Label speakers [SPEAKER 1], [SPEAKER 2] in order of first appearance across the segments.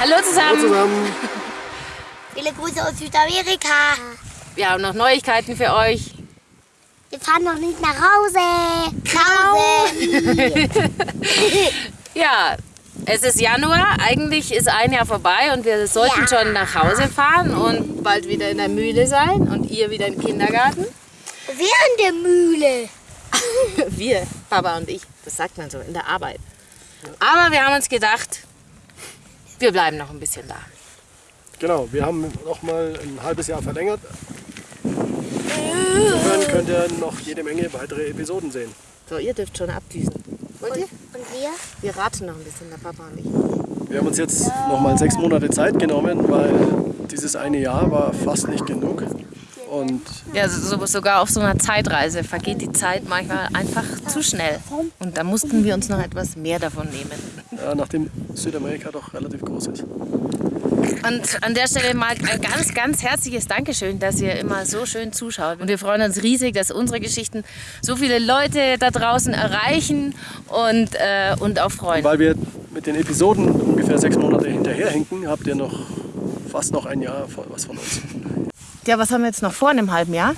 [SPEAKER 1] Hallo zusammen.
[SPEAKER 2] Hallo zusammen.
[SPEAKER 3] Viele Grüße aus Südamerika.
[SPEAKER 1] Wir haben noch Neuigkeiten für euch.
[SPEAKER 3] Wir fahren noch nicht nach Hause. Hause.
[SPEAKER 1] Ja, es ist Januar, eigentlich ist ein Jahr vorbei und wir sollten
[SPEAKER 3] Ja.
[SPEAKER 1] schon nach Hause fahren und bald wieder in der Mühle sein und ihr wieder im Kindergarten.
[SPEAKER 3] Während der Mühle.
[SPEAKER 1] Wir, Papa und ich, das sagt man so, in der Arbeit. Aber wir haben uns gedacht, wir bleiben noch ein bisschen da.
[SPEAKER 2] Genau, wir haben noch mal ein halbes Jahr verlängert. Insofern könnt ihr noch jede Menge weitere Episoden sehen.
[SPEAKER 1] So, ihr dürft schon abdüsen. Wollt ihr?
[SPEAKER 3] Und wir?
[SPEAKER 1] Wir raten noch ein bisschen, der Papa und ich.
[SPEAKER 2] Wir haben uns jetzt noch mal sechs Monate Zeit genommen, weil dieses eine Jahr war fast nicht genug. Und
[SPEAKER 1] Ja, so, sogar auf so einer Zeitreise vergeht die Zeit manchmal einfach zu schnell. Und da mussten wir uns noch etwas mehr davon nehmen.
[SPEAKER 2] ja, nachdem Südamerika doch relativ groß ist.
[SPEAKER 1] Und an der Stelle mal ein ganz, ganz herzliches Dankeschön, dass ihr immer so schön zuschaut. Und wir freuen uns riesig, dass unsere Geschichten so viele Leute da draußen erreichen und, äh, und auch freuen.
[SPEAKER 2] Weil wir mit den Episoden ungefähr sechs Monate hinterherhinken, habt ihr noch fast noch ein Jahr was von uns.
[SPEAKER 1] Ja, was haben wir jetzt noch vor in einem halben Jahr?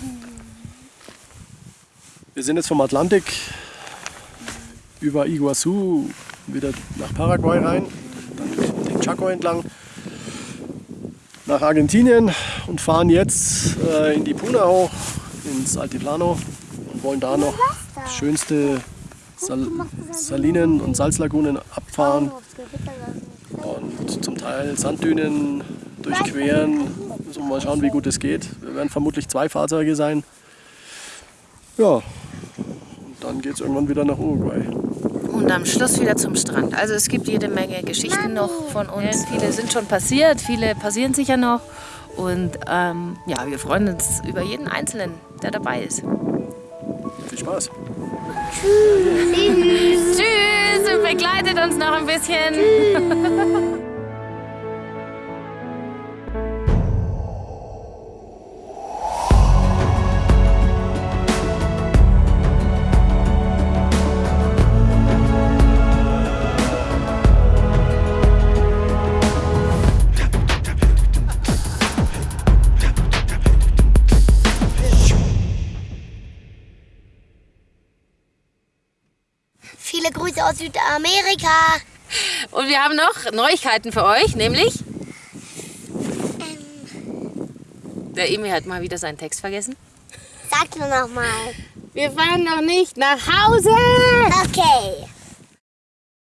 [SPEAKER 2] Wir sind jetzt vom Atlantik über Iguazu wieder nach Paraguay rein, dann den Chaco entlang. Nach Argentinien und fahren jetzt äh, in die Puna hoch, ins Altiplano und wollen da noch schönste Sal Salinen und Salzlagunen abfahren. Und zum Teil Sanddünen durchqueren. Wir mal schauen, wie gut es geht. Wir werden vermutlich zwei Fahrzeuge sein. Ja, und dann geht es irgendwann wieder nach Uruguay.
[SPEAKER 1] Und am Schluss wieder zum Strand. Also es gibt jede Menge Geschichten noch von uns. Viele sind schon passiert, viele passieren sicher noch. Und ähm, ja, wir freuen uns über jeden Einzelnen, der dabei ist.
[SPEAKER 2] Viel Spaß!
[SPEAKER 1] Tschüss und begleitet uns noch ein bisschen.
[SPEAKER 3] Viele Grüße aus Südamerika.
[SPEAKER 1] Und wir haben noch Neuigkeiten für euch, nämlich der Emil hat mal wieder seinen Text vergessen.
[SPEAKER 3] Sag nur noch mal.
[SPEAKER 1] Wir fahren noch nicht nach Hause.
[SPEAKER 3] Okay.